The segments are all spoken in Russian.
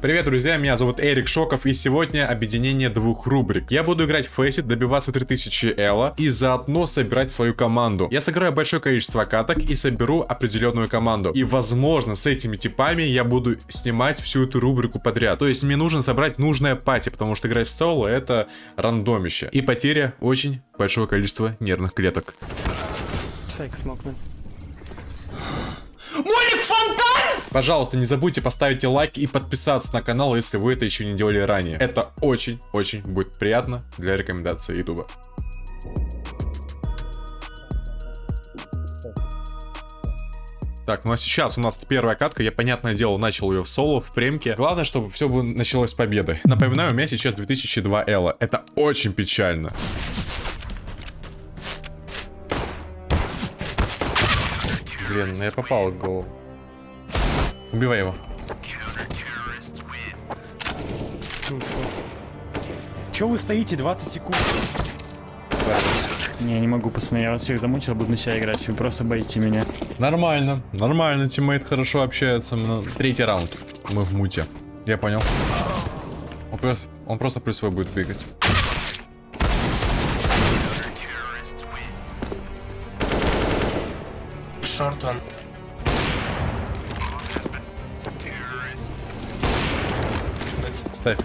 Привет, друзья, меня зовут Эрик Шоков, и сегодня объединение двух рубрик. Я буду играть в Фейсит, добиваться 3000 Элла, и заодно собирать свою команду. Я сыграю большое количество каток и соберу определенную команду. И, возможно, с этими типами я буду снимать всю эту рубрику подряд. То есть мне нужно собрать нужное пати, потому что играть в соло это рандомище. И потеря очень большого количества нервных клеток. Молик фонтан! Пожалуйста, не забудьте поставить лайк и подписаться на канал, если вы это еще не делали ранее. Это очень-очень будет приятно для рекомендации ютуба. Так, ну а сейчас у нас первая катка. Я, понятное дело, начал ее в соло, в премке. Главное, чтобы все бы началось с победы. Напоминаю, у меня сейчас 2002 Элла. Это очень печально. Блин, ну я попал в голову. Убивай его. Че вы стоите 20 секунд? Не, не могу, пацаны, я вас всех замучил, буду на себя играть, вы просто боите меня. Нормально, нормально, тиммейт хорошо общается. Ну, Третий раунд. Мы в муте. Я понял. Он просто, он просто плюс свой будет бегать. Ставь.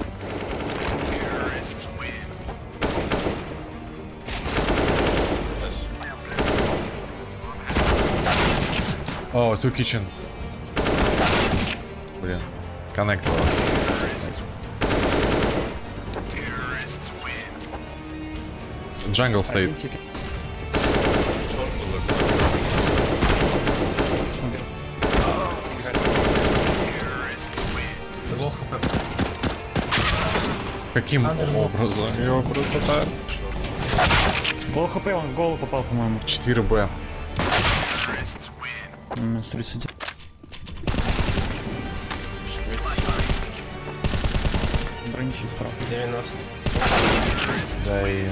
О, two kitchen. Блин. Коннект. Джангл стоит. Каким образом? Его красота. Гол хп, он в голову попал, по-моему. 4Б. М, с 30. Броничи справа. 90. Да и...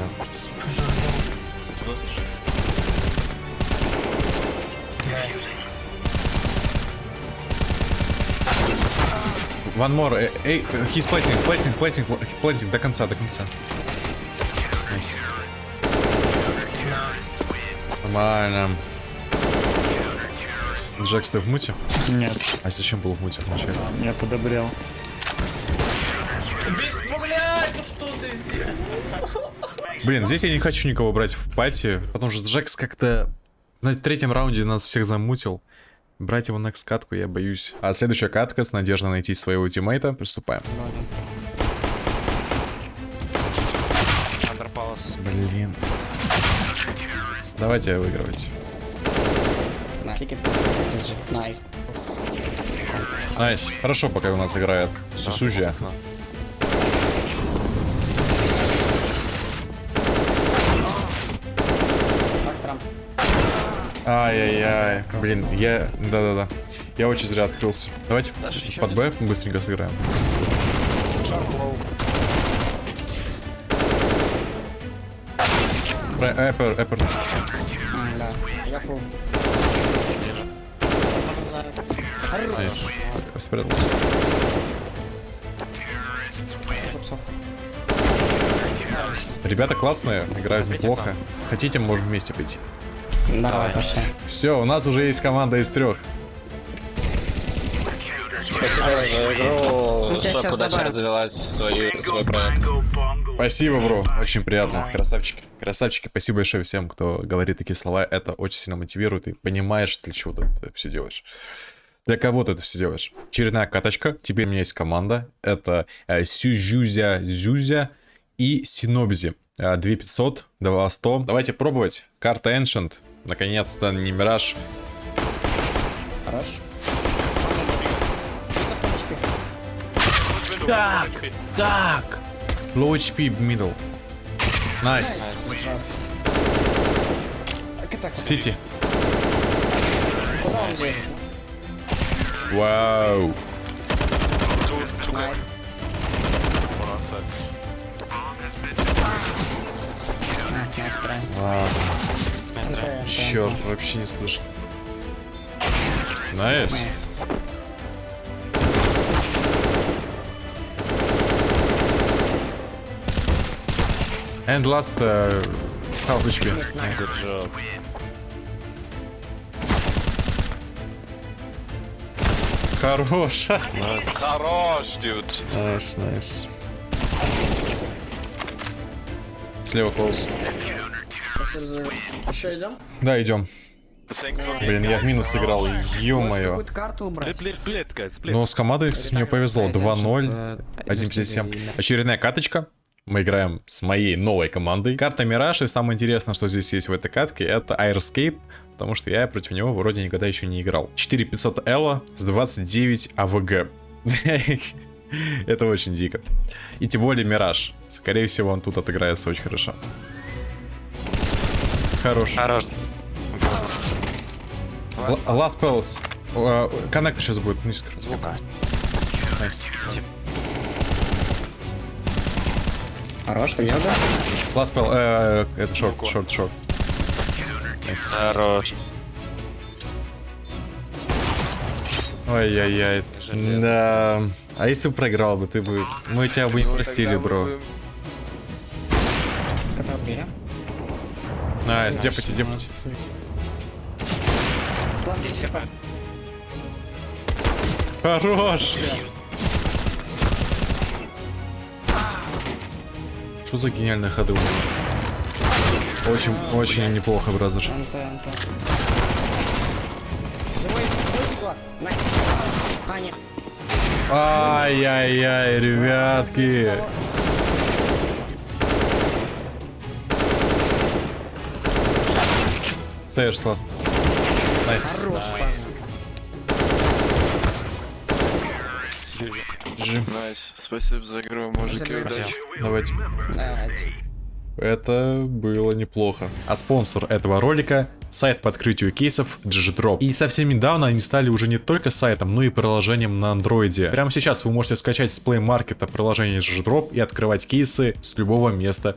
Найс. One more. Э, Эй, he's платинг, платинг, платинг, платинг до конца, до конца. Nice. Нормально. Джекс, ты в муте? Нет, А зачем был в муте вначале? я подобрел. Ну что ты сделал? Блин, здесь я не хочу никого брать в пати, потому что Джекс как-то на третьем раунде нас всех замутил. Брать его на катку я боюсь. А следующая катка с надеждой найти своего тиммейта. Приступаем. Блин. Давайте выигрывать. Nice. Nice. Хорошо, пока у нас играет Сусужья. Ай-яй-яй. Блин, я... Да-да-да. Я очень зря открылся. Давайте под Б быстренько сыграем. Эпер, Эпер. Я фул. Здесь. Спрятался. Ребята классные, играют неплохо. Хотите, можем вместе пойти. Давай, пошли. Все, у нас уже есть команда из трех. Спасибо за игру. Тебя Чтоб удача развивать свою, свой проект. Спасибо, бро. Очень приятно. Красавчики. Красавчики, спасибо большое всем, кто говорит такие слова. Это очень сильно мотивирует и понимаешь, для чего ты это все делаешь. Для кого ты это все делаешь? Очередная каточка. Теперь у меня есть команда. Это э, Сюзюзя Зюзя и Синобзи. Э, 2500, 2100. Давайте пробовать. Карта Ancient. Наконец-то не Мираж. Хорош. Так, так. Low HP middle. Nice. CT. Вау. Найс. А, это... Черт, да. вообще не слышно. Найс. Nice. And last uh, half HP. Nice. Good job. Хорош. Nice. Хорош, dude. Nice, nice. Слева close. Еще идем? Да, идем. Блин, я в минус сыграл, ё-моё. Но с командой, кстати, мне повезло. 2-0, 1.57. Очередная каточка. Мы играем с моей новой командой. Карта Мираж, и самое интересное, что здесь есть в этой катке, это Airscape, потому что я против него вроде никогда еще не играл. 4500 Elo с 29 AVG. Это очень дико. И тем более Мираж. Скорее всего, он тут отыграется очень хорошо. Хорош. Хорош. Last Palace. Э, Коннектор сейчас будет. Ну, скажу. Звука. Nice. Хорош, ты йога? Last Palace. э, Это short, short, short. Nice. Хорош. Ой-яй-яй. Да. А если бы проиграл бы, ты бы... Мы тебя бы не простили, бро. Когда? Nice, депати, депати. Plant 10 HP. Хорош! Что за гениальные ходы? Очень, очень неплохо, brother. NT, NT. Живой, живой глаз. На. А, нет. Ай-яй-яй, ребятки. Stairs last. Nice. Хорош, GG. Nice, спасибо за игру, мужики, удачи. Давайте. Это было неплохо. А спонсор этого ролика — сайт по открытию кейсов GGDrop. И совсем недавно они стали уже не только сайтом, но и приложением на андроиде. Прямо сейчас вы можете скачать с Play Market приложение GGDrop и открывать кейсы с любого места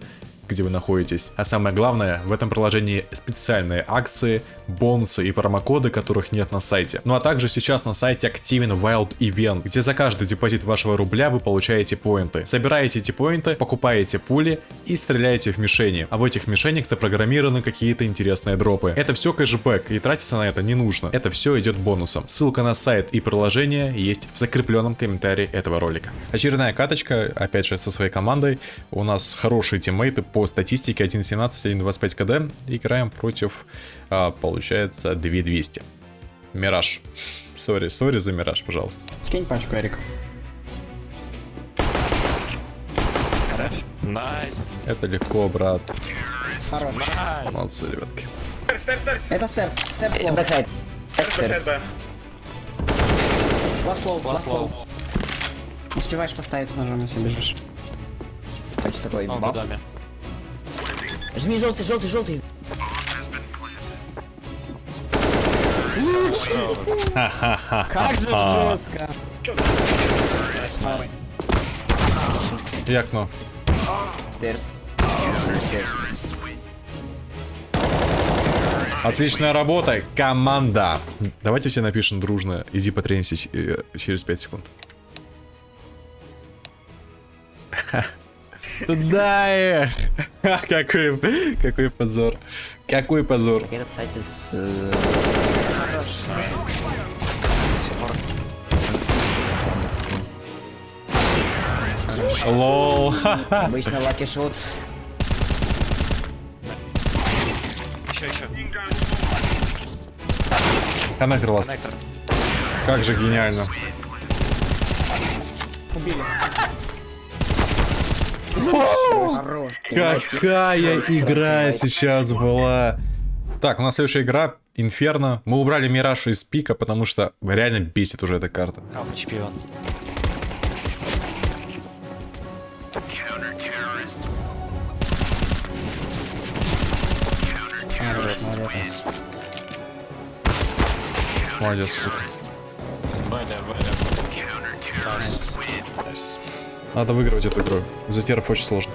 где вы находитесь. А самое главное, в этом приложении специальные акции, бонусы и промокоды, которых нет на сайте. Ну а также сейчас на сайте активен Wild Event, где за каждый депозит вашего рубля вы получаете поинты. Собираете эти поинты, покупаете пули и стреляете в мишени. А в этих мишенях запрограммированы какие-то интересные дропы. Это все кэшбэк, и тратиться на это не нужно. Это все идет бонусом. Ссылка на сайт и приложение есть в закрепленном комментарии этого ролика. Очередная каточка, опять же, со своей командой. У нас хорошие тиммейты по статистике 1.17, 1.25 КД. Играем против, а, получается, 2200. Мираж. Sorry, sorry за Мираж, пожалуйста. Скинь пачку, Эрик. Nice. Это легко, брат. Хорош. Молодцы, ребятки. Это stairs. Stairs low. Backside. Stairs. Last low. Last low. Успеваешь поставить с ножом, если бежишь. Хочешь такой баб? Жми желтый, желтый, желтый. Как же жестко. И окно. Стерс. Стерс. Отличная работа, команда. Давайте все напишем дружно. Иди потренься э, через 5 секунд. Туда! э. Какой, какой позор. Какой позор. Это, кстати, с... LOL. Обычно lucky shot. Еще, еще. Connector last. Connector. Как же гениально. Хорош. Какая игра сейчас была. Так, у нас следующая игра Инферно. Мы убрали Мираж из пика, потому что реально бесит уже эта карта. Алфа чемпион. Молодец. Молодец. Надо выигрывать эту игру. За теров очень сложно.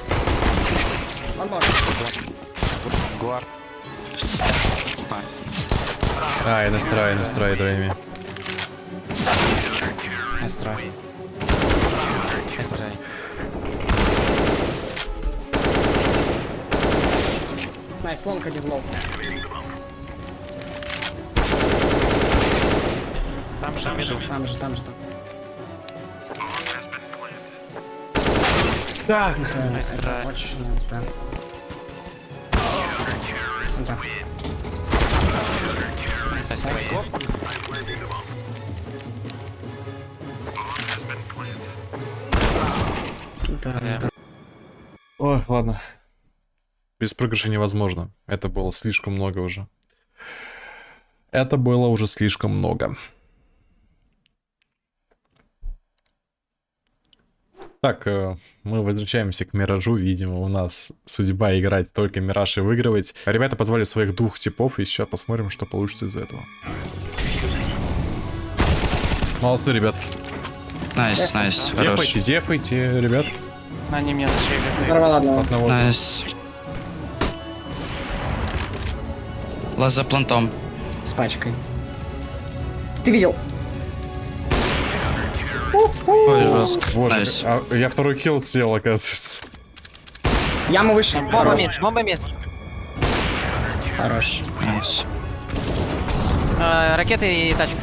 Он может. Гуар. Ай, настрой, настрой. Настрой. Nice, long один low. Там же. Там же, там же, там. Так, nice это try. Очень, да. Да. Try. Да, да. Ой, ладно. Без проигрыша невозможно. Это было слишком много уже. Это было уже слишком много. Так, э, мы возвращаемся к Миражу. Видимо, у нас судьба играть только Мираж и выигрывать. Ребята позвали своих двух типов, и сейчас посмотрим, что получится из этого. Молодцы, ребятки. Nice, nice, хорош. Дефайте, дефайте, ребят. Они одного. Одного. Nice. Last за плантом. С пачкой. Ты видел? Ой, жестко. Боже, а я второй килл сделал, оказывается. Яму выше. Бомба Хорош. mid, бомба mid. Хорош. Э, Ракеты и тачка.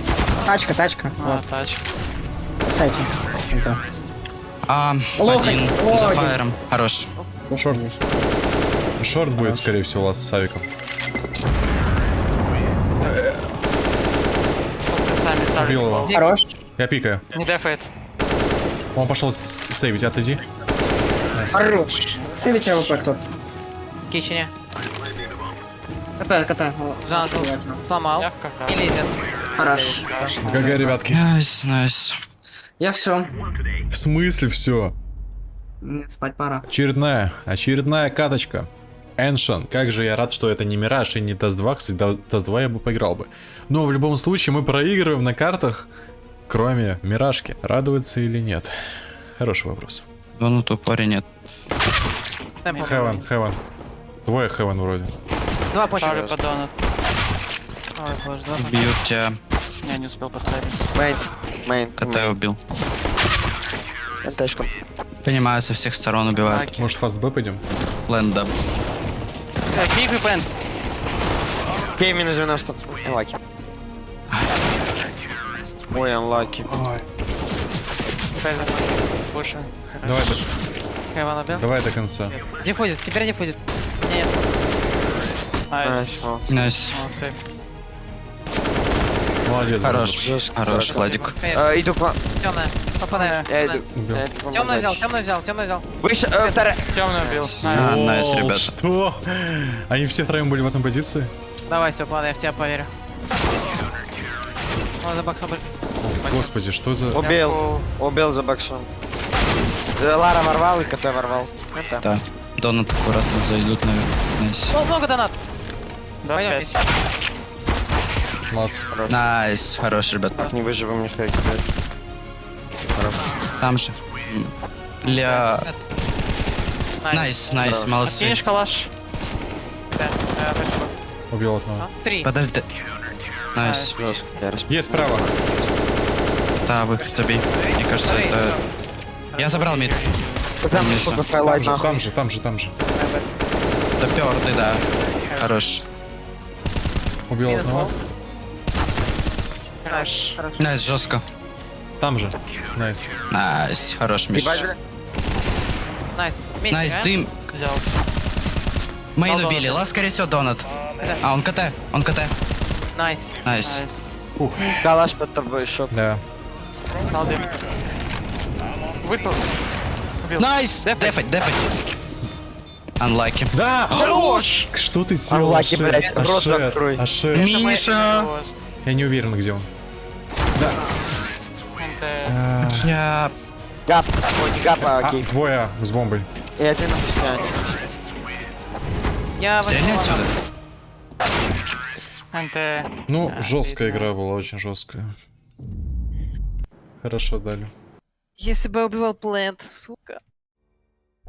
Тачка, тачка. А, Вот, тач. в сайте. Да. А, один за фаером. Хорош. Short. Short будет, скорее всего, у вас с Савиком. Убил его. Хорош. Я пикаю. Не дефает. Он пошел сейвить, отойди. Хорош. Сейвите AWP кто? Кичине. КТ, КТ. Сломал. И лезет. Хорош. GG, ребятки. Nice, nice. Я все. В смысле все? Спать пора. Очередная, очередная каточка. Ancient, как же я рад, что это не Мираж и не Dust 2, кстати, Dust 2 я бы поиграл бы. Но в любом случае мы проигрываем на картах, кроме Миражки. Радоваться или нет? Хороший вопрос. Ну, ну, тупори нет. Хевен, Хевен. Двое Хевен вроде. Два. Ставлю по донат. Ой, боже, два. Бьют тебя. Я не успел поставить. Мейн, мейн, КТ убил. ЛТшка. Понимаю, со всех сторон убивают. Аки. Может, фаст Б пойдем? Лэнда. Э, Киев и Бенд. Кей минус 90. Анлаки. Ой, unlucky. Больше. Давай, до- heaven убил. давай до конца. Диффузит, теперь диффузит. Нет. Nice. Nice. Молодец. Хорош. Хорош, Владик. Э, Иду к Темная. Попадаю. Я иду. Вам Темную взял, темную взял, темную взял. Выше, э, вторая. Темный убил. Nice, ребята. Что? Они все втроем были в этом позиции? Давай, Степан, я в тебя поверю. Он за боксом был. Господи, что за... Убил. Убил за боксом. Э, Лара ворвал и КТ ворвал. Это. Да. Донат аккуратно зайдут, наверное. Найс. О, много донат. Два Пойдем. Молодцы. Найс. Хорош, ребят. Так, не выживем, не хэк. Там же. Ля... Nice, nice, молодцы. Кинешь калаш? Да, э. Убил одного. Три. Подожди. Nice. Расп- Есть справа. Да, выход забей. Мне кажется, это... Я забрал mid. Там. Там highlight же, там же, там же, там же. Допёртый, да. Хорош. Убил одного. Хорош. Nice, жестко. Там же. Nice. Nice, хорош, Миш. Nice. Nice, ты... Main убили, last, скорее всего, donut. А, он КТ, он КТ. Nice. Nice. Калаш под тобой шок. Да. Дал дым. Выпал. Nice! Дефать. Дефать. Unlucky. Да! Хорош! Что ты сделал? Ашер? блядь, рот закрой. Ашер. Миша! Я не уверен, где он. НТ. А, Я... Гап. Ой, не гап, а окей. двое с бомбой. И один пустяне. Я Стрельни отсюда. Ну, Да, жесткая видно. игра была, очень жесткая. Хорошо дали. Если бы я убивал плент, сука.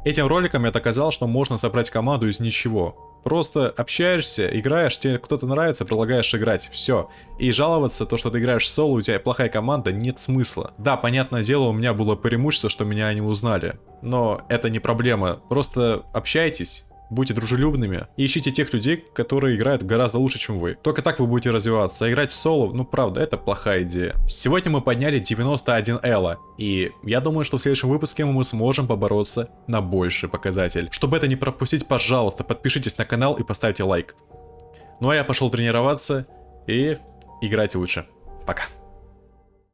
Этим роликом я доказал, что можно собрать команду из ничего. Просто общаешься, играешь, тебе кто-то нравится, предлагаешь играть, все. И жаловаться, то, что ты играешь соло, у тебя плохая команда, нет смысла. Да, понятное дело, у меня было преимущество, что меня не узнали. Но это не проблема. Просто общайтесь, будьте дружелюбными и ищите тех людей, которые играют гораздо лучше, чем вы. Только так вы будете развиваться. А играть в соло, ну правда, это плохая идея. Сегодня мы подняли 91 элла, и я думаю, что в следующем выпуске мы сможем побороться на больший показатель. Чтобы это не пропустить, пожалуйста, подпишитесь на канал и поставьте лайк. Ну а я пошел тренироваться и играть лучше. Пока.